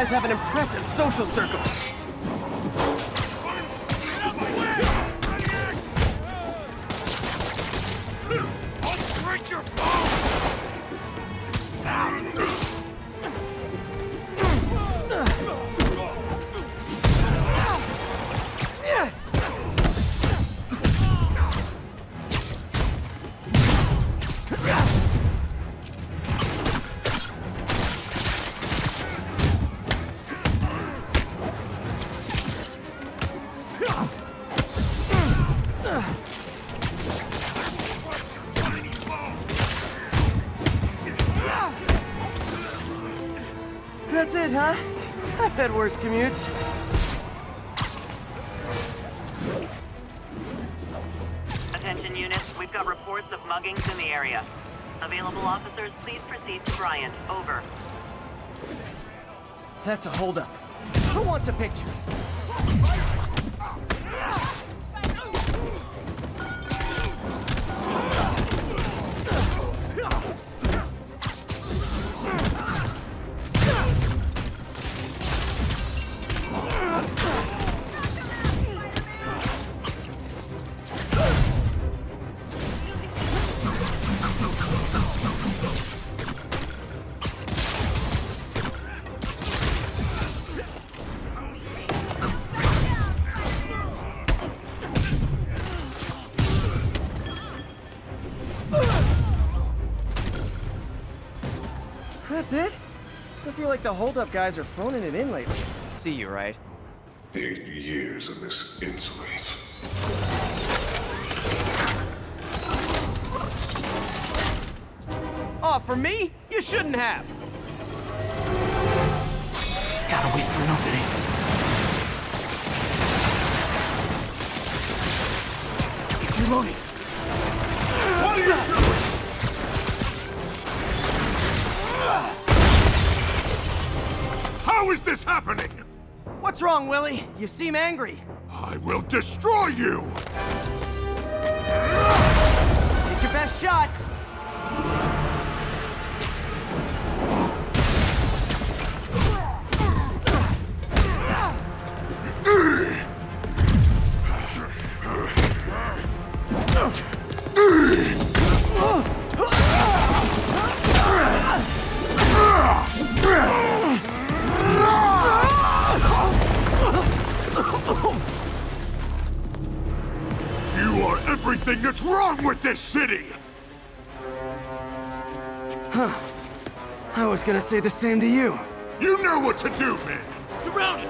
guys have an impressive social circle. Had worse commutes. Attention units, we've got reports of muggings in the area. Available officers, please proceed to Bryant. Over. That's a holdup. Who wants a picture? Like the holdup guys are phoning it in lately. See you, right? Eight years of this insolence. Oh, for me? You shouldn't have. Gotta wait for an opening. Reloading. What are you doing? How is this happening? What's wrong, Willie? You seem angry. I will destroy you! Take your best shot. Was gonna say the same to you. You know what to do, man! Surround it!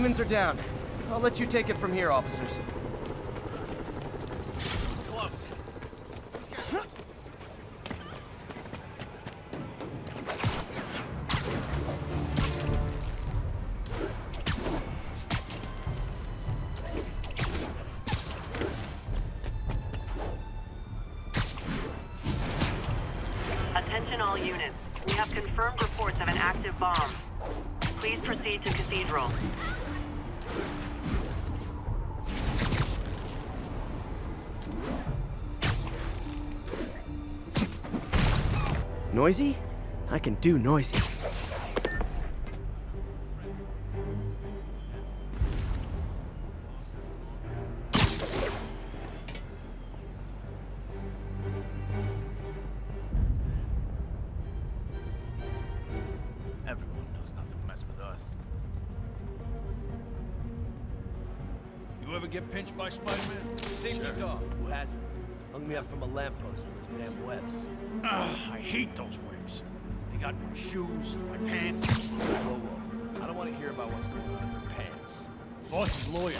Demons are down. I'll let you take it from here, officers. Noisy? I can do noisy. Everyone knows not to mess with us. You ever get pinched by Spider-Man? Hung me up from a lamppost with those damn webs. Ugh, I hate those webs. They got my shoes, my pants. Whoa, whoa. I don't want to hear about what's going on in their pants. Boss is lawyer.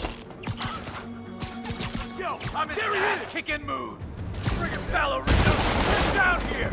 Yo, I'm in there ass kicking mood. Bring it, ballerina. Get down here.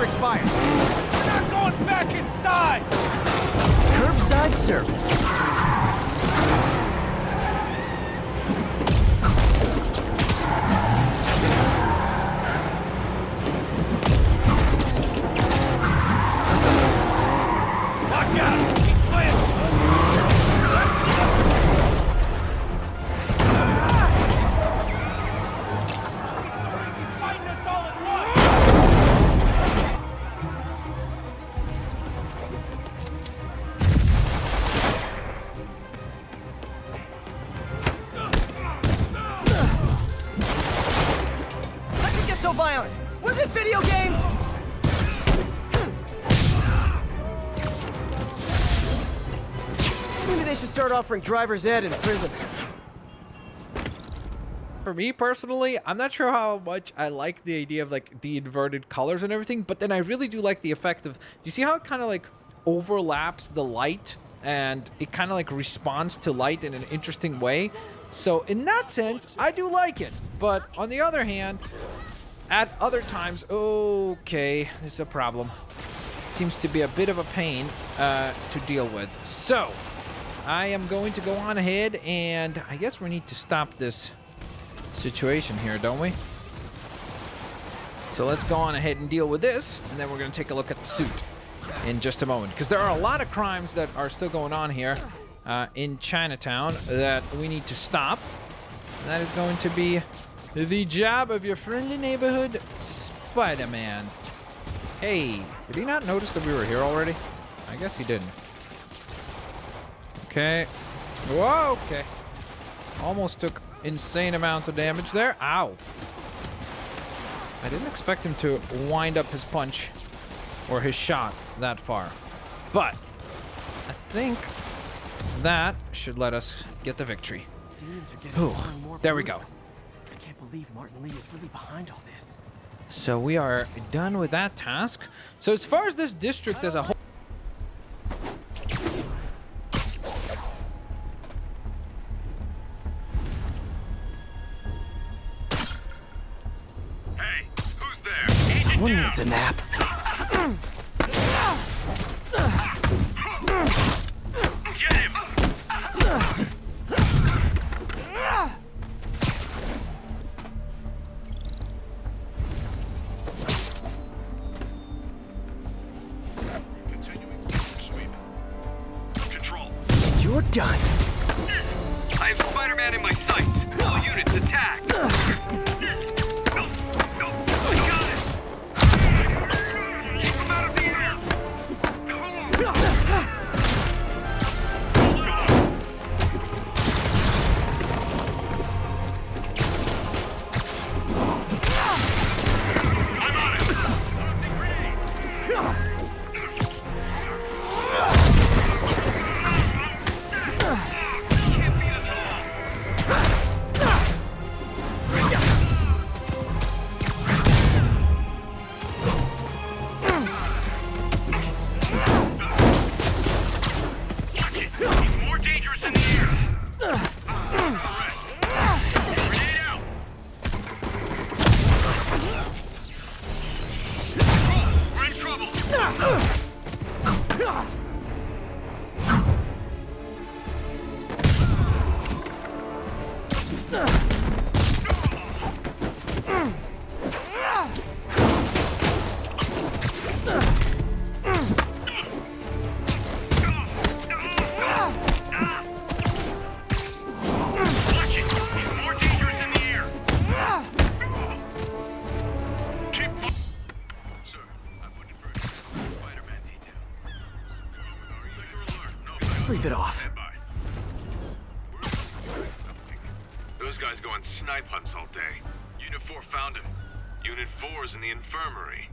Are expired. We're not going back inside! Curbside service. Offering driver's ed in prison. For me personally, I'm not sure how much I like the idea of like the inverted colors and everything, but then I really do like the effect of. Do you see how it kind of like overlaps the light and it kind of like responds to light in an interesting way? So in that sense, I do like it. But on the other hand, at other times, okay, this is a problem. Seems to be a bit of a pain uh, to deal with. So, I am going to go on ahead and I guess we need to stop this situation here, don't we? So let's go on ahead and deal with this, and then we're going to take a look at the suit in just a moment. Because there are a lot of crimes that are still going on here uh, in Chinatown that we need to stop. And that is going to be the job of your friendly neighborhood Spider-Man. Hey, did he not notice that we were here already? I guess he didn't. Okay. Whoa, okay. Almost took insane amounts of damage there. Ow. I didn't expect him to wind up his punch or his shot that far. But I think that should let us get the victory. Demons are getting Ooh, more and more there we go. I can't believe Martin Li is really behind all this. So we are done with that task. So as far as this district as a whole... a nap. Get him! Continuing sweep. Control. You're done. I have Spider-Man in my Sleep it off. Those guys go on snipe hunts all day. Unit 4 found him. Unit 4's in the infirmary.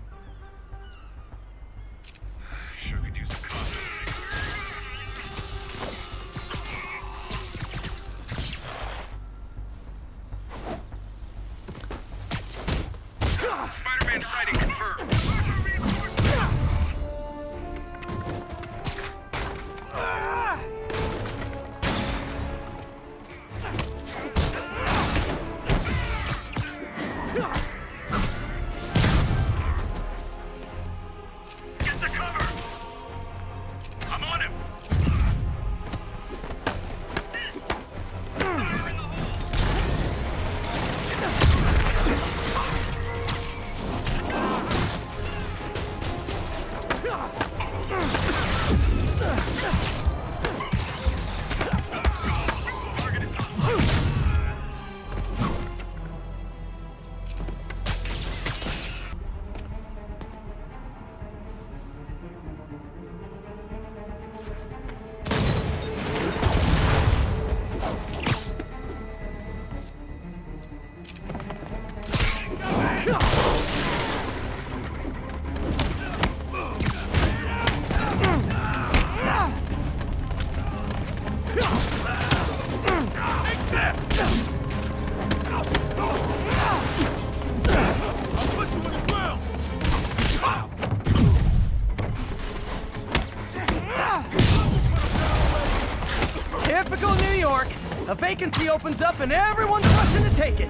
vacancy opens up and everyone's rushing to take it.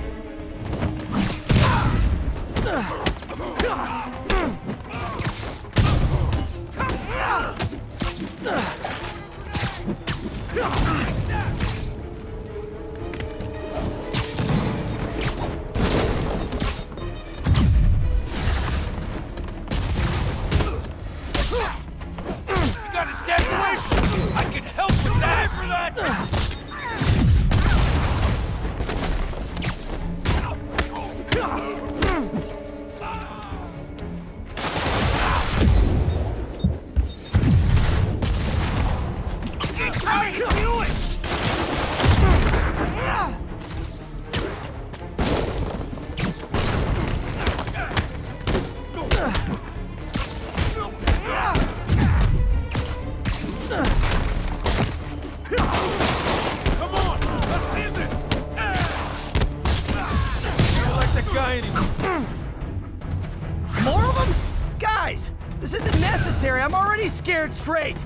straight!